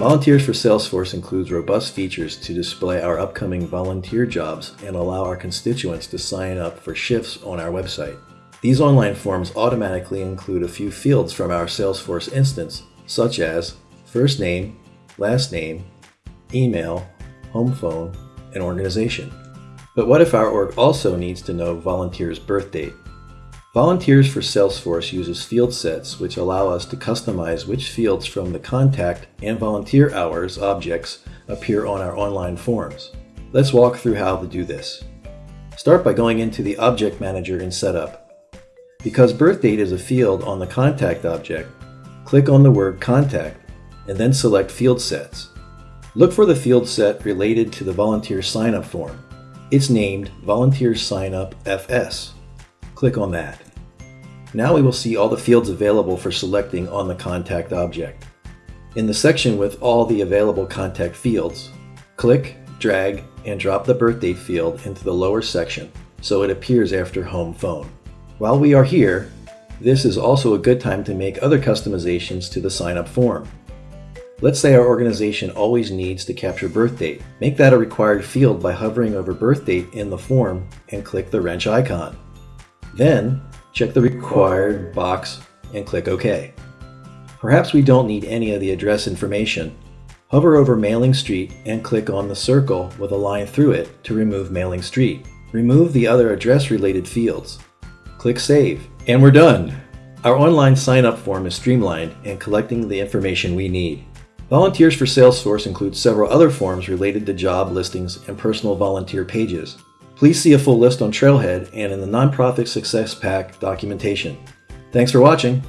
Volunteers for Salesforce includes robust features to display our upcoming volunteer jobs and allow our constituents to sign up for shifts on our website. These online forms automatically include a few fields from our Salesforce instance, such as first name, last name, email, home phone, and organization. But what if our org also needs to know volunteers' birth date? Volunteers for Salesforce uses field sets which allow us to customize which fields from the contact and volunteer hours objects appear on our online forms. Let's walk through how to do this. Start by going into the Object Manager in Setup. Because birth date is a field on the contact object, click on the word Contact and then select Field Sets. Look for the field set related to the volunteer sign-up form. It's named Volunteer Sign-up FS. Click on that. Now we will see all the fields available for selecting on the contact object. In the section with all the available contact fields, click, drag, and drop the birthdate field into the lower section so it appears after home phone. While we are here, this is also a good time to make other customizations to the sign-up form. Let's say our organization always needs to capture birth date. Make that a required field by hovering over birth date in the form and click the wrench icon. Then, check the required box and click OK. Perhaps we don't need any of the address information. Hover over Mailing Street and click on the circle with a line through it to remove Mailing Street. Remove the other address-related fields. Click Save, and we're done! Our online sign-up form is streamlined and collecting the information we need. Volunteers for Salesforce includes several other forms related to job listings and personal volunteer pages. Please see a full list on Trailhead and in the Nonprofit Success Pack documentation. Thanks for watching.